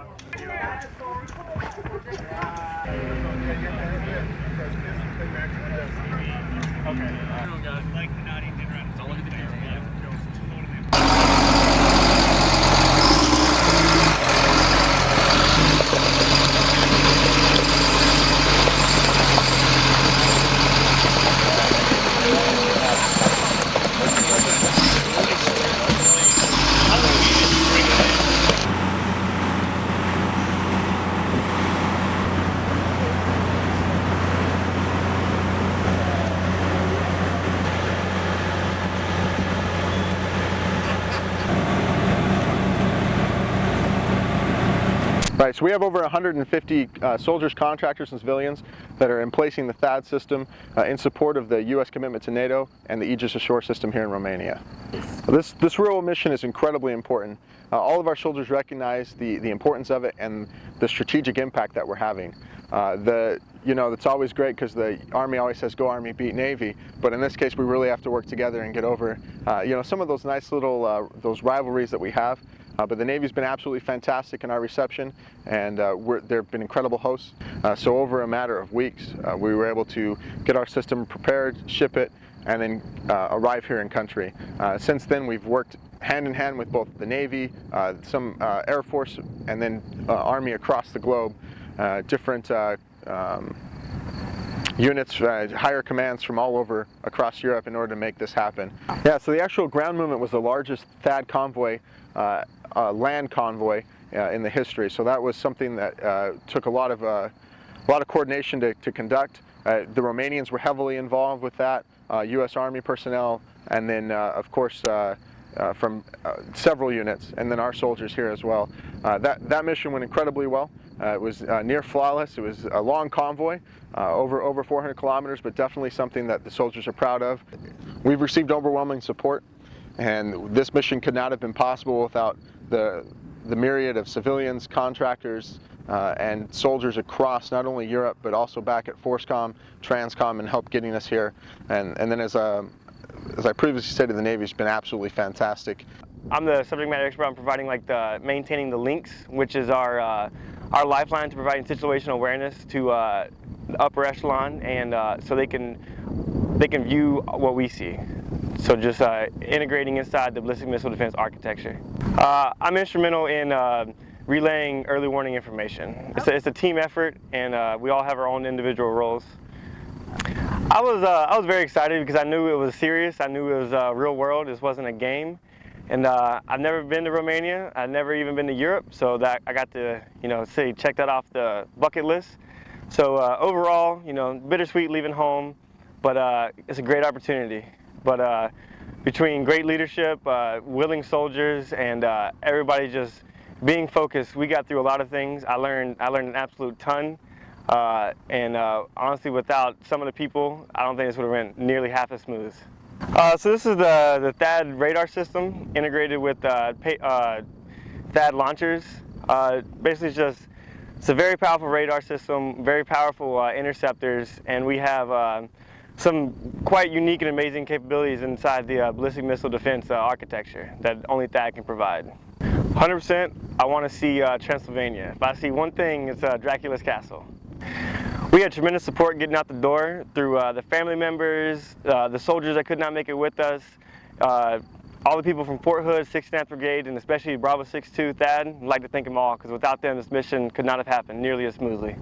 Okay. I don't got like the naughty Right, so we have over 150 uh, soldiers, contractors, and civilians that are emplacing the THAAD system uh, in support of the U.S. commitment to NATO and the Aegis Ashore system here in Romania. This, this rural mission is incredibly important. Uh, all of our soldiers recognize the, the importance of it and the strategic impact that we're having. Uh, the, you know, it's always great because the Army always says, go Army, beat Navy, but in this case we really have to work together and get over, uh, you know, some of those nice little, uh, those rivalries that we have. Uh, but the Navy's been absolutely fantastic in our reception and uh, they've been incredible hosts. Uh, so over a matter of weeks, uh, we were able to get our system prepared, ship it, and then arrive here in country. Since then, we've worked hand in hand with both the Navy, some Air Force, and then Army across the globe, different um, units, uh, higher commands from all over across Europe in order to make this happen. Yeah, so the actual ground movement was the largest THAAD convoy uh, uh, land convoy uh, in the history. So that was something that uh, took a lot of a lot of coordination to, to conduct. the Romanians were heavily involved with that, U.S. Army personnel, and then of course uh, from uh, several units, and then our soldiers here as well. Uh, that, that mission went incredibly well. it was near flawless. It was a long convoy, over, over 400 kilometers, but definitely something that the soldiers are proud of. We've received overwhelming support, and this mission could not have been possible without the, the myriad of civilians, contractors, uh, and soldiers across not only Europe but also back at FORSCOM, Transcom, and help getting us here. And, and then as, uh, as I previously stated, the Navy's been absolutely fantastic. I'm the subject matter expert on providing like the maintaining the links, which is our uh, our lifeline to providing situational awareness to uh, the upper echelon, and uh, so they can they can view what we see. So just uh, integrating inside the ballistic missile defense architecture. Uh, I'm instrumental in uh, relaying early warning information. It's a, it's a team effort and uh, we all have our own individual roles. I was, uh, I was very excited because I knew it was serious. I knew it was uh, real world. This wasn't a game. And I've never been to Romania. I've never even been to Europe. So that I got to, you know, say, check that off the bucket list. So overall, you know, bittersweet leaving home, but it's a great opportunity. But uh, between great leadership, uh, willing soldiers, and uh, everybody just being focused, we got through a lot of things. I learned, I learned an absolute ton. Uh, and uh, honestly, without some of the people, I don't think this would have went nearly half as smooth. Uh, so this is the, the THAAD radar system integrated with pay, THAAD launchers. basically, just it's a very powerful radar system, very powerful interceptors, and we have some quite unique and amazing capabilities inside the uh, ballistic missile defense uh, architecture that only THAAD can provide. 100%, I want to see uh, Transylvania. If I see one thing, it's uh, Dracula's castle. We had tremendous support getting out the door through uh, the family members, uh, the soldiers that could not make it with us, all the people from Fort Hood, 69th Brigade, and especially Bravo 62 THAAD. I'd like to thank them all because without them, this mission could not have happened nearly as smoothly.